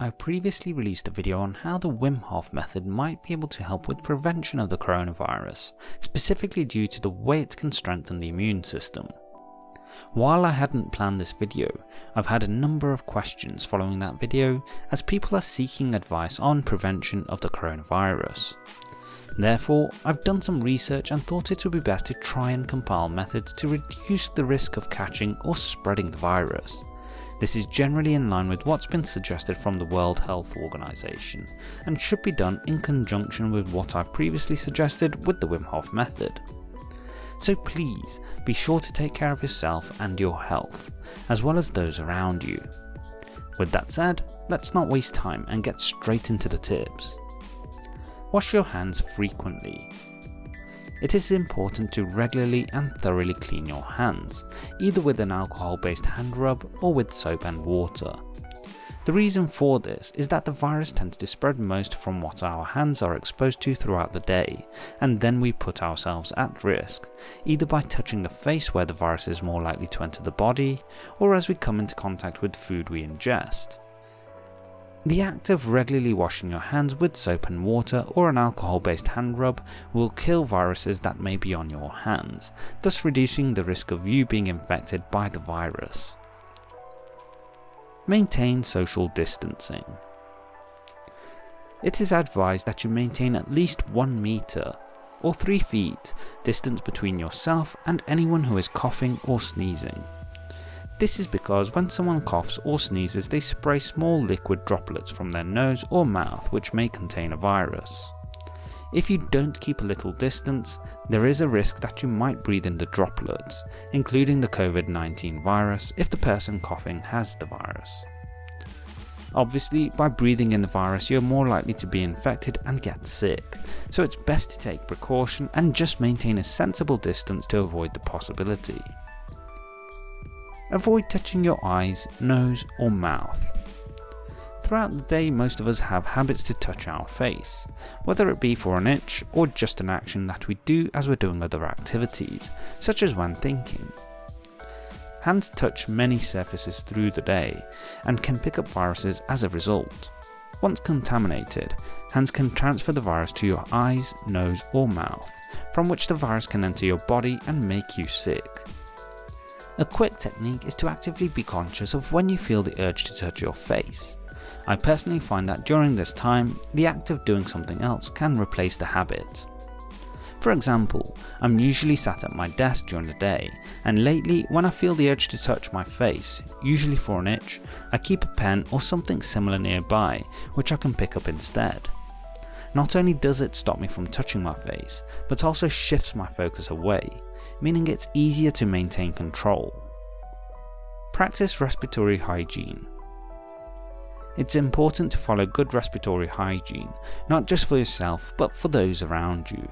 I previously released a video on how the Wim Hof method might be able to help with prevention of the coronavirus, specifically due to the way it can strengthen the immune system. While I hadn't planned this video, I've had a number of questions following that video as people are seeking advice on prevention of the coronavirus. Therefore, I've done some research and thought it would be best to try and compile methods to reduce the risk of catching or spreading the virus. This is generally in line with what's been suggested from the World Health Organization, and should be done in conjunction with what I've previously suggested with the Wim Hof method. So please be sure to take care of yourself and your health, as well as those around you. With that said, let's not waste time and get straight into the tips. Wash your hands frequently. It is important to regularly and thoroughly clean your hands, either with an alcohol based hand rub or with soap and water. The reason for this is that the virus tends to spread most from what our hands are exposed to throughout the day, and then we put ourselves at risk, either by touching the face where the virus is more likely to enter the body, or as we come into contact with food we ingest. The act of regularly washing your hands with soap and water or an alcohol based hand rub will kill viruses that may be on your hands, thus reducing the risk of you being infected by the virus. Maintain social distancing. It is advised that you maintain at least 1 meter or 3 feet distance between yourself and anyone who is coughing or sneezing. This is because when someone coughs or sneezes they spray small liquid droplets from their nose or mouth which may contain a virus. If you don't keep a little distance, there is a risk that you might breathe in the droplets, including the COVID-19 virus if the person coughing has the virus. Obviously, by breathing in the virus you're more likely to be infected and get sick, so it's best to take precaution and just maintain a sensible distance to avoid the possibility. Avoid touching your eyes, nose or mouth. Throughout the day most of us have habits to touch our face, whether it be for an itch or just an action that we do as we're doing other activities, such as when thinking. Hands touch many surfaces through the day and can pick up viruses as a result. Once contaminated, hands can transfer the virus to your eyes, nose or mouth, from which the virus can enter your body and make you sick. A quick technique is to actively be conscious of when you feel the urge to touch your face. I personally find that during this time, the act of doing something else can replace the habit. For example, I'm usually sat at my desk during the day, and lately when I feel the urge to touch my face, usually for an itch, I keep a pen or something similar nearby which I can pick up instead. Not only does it stop me from touching my face, but also shifts my focus away, meaning it's easier to maintain control. Practice respiratory hygiene. It's important to follow good respiratory hygiene, not just for yourself but for those around you.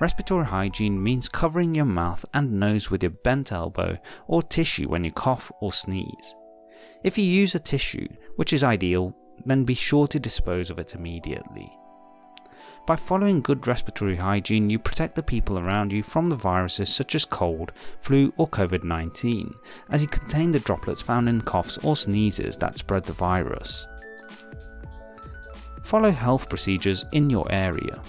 Respiratory hygiene means covering your mouth and nose with your bent elbow or tissue when you cough or sneeze. If you use a tissue, which is ideal, then be sure to dispose of it immediately. By following good respiratory hygiene you protect the people around you from the viruses such as cold, flu or COVID-19 as you contain the droplets found in coughs or sneezes that spread the virus. Follow health procedures in your area.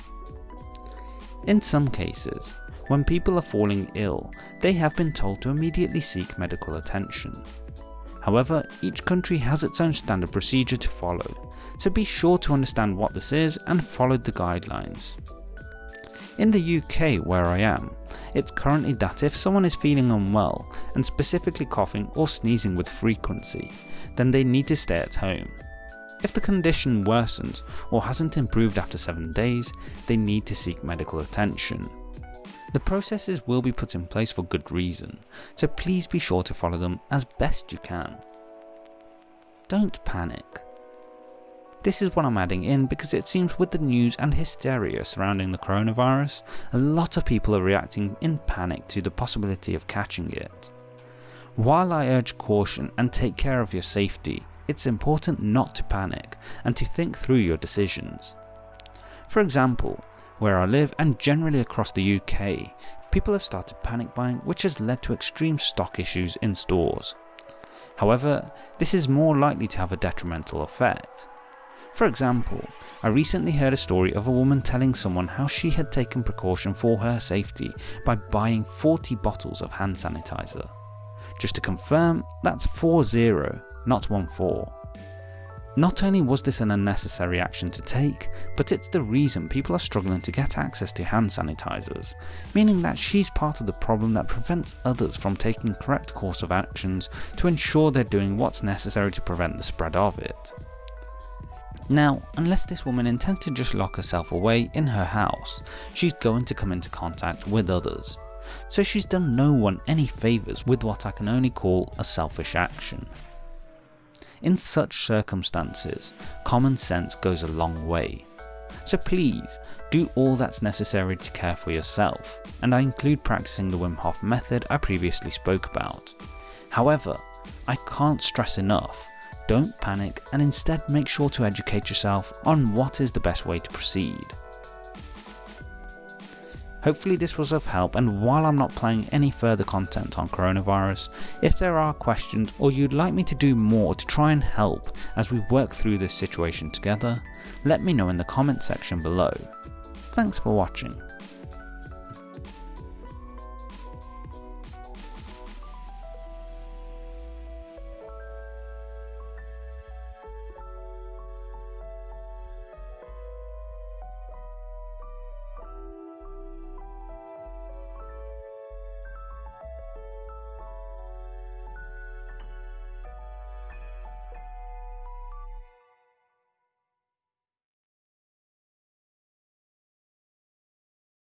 In some cases, when people are falling ill, they have been told to immediately seek medical attention. However, each country has its own standard procedure to follow, so be sure to understand what this is and follow the guidelines. In the UK where I am, it's currently that if someone is feeling unwell and specifically coughing or sneezing with frequency, then they need to stay at home. If the condition worsens or hasn't improved after 7 days, they need to seek medical attention. The processes will be put in place for good reason, so please be sure to follow them as best you can. Don't panic. This is what I'm adding in because it seems with the news and hysteria surrounding the coronavirus, a lot of people are reacting in panic to the possibility of catching it. While I urge caution and take care of your safety, it's important not to panic and to think through your decisions. For example, where I live and generally across the UK, people have started panic buying which has led to extreme stock issues in stores. However, this is more likely to have a detrimental effect. For example, I recently heard a story of a woman telling someone how she had taken precaution for her safety by buying 40 bottles of hand sanitizer. Just to confirm, that's 4-0, not 1-4. Not only was this an unnecessary action to take, but it's the reason people are struggling to get access to hand sanitizers, meaning that she's part of the problem that prevents others from taking correct course of actions to ensure they're doing what's necessary to prevent the spread of it. Now, unless this woman intends to just lock herself away in her house, she's going to come into contact with others. So she's done no one any favours with what I can only call a selfish action. In such circumstances, common sense goes a long way. So please, do all that's necessary to care for yourself, and I include practicing the Wim Hof method I previously spoke about. However, I can't stress enough, don't panic and instead make sure to educate yourself on what is the best way to proceed. Hopefully this was of help and while I'm not planning any further content on coronavirus, if there are questions or you'd like me to do more to try and help as we work through this situation together, let me know in the comment section below. Thanks for watching.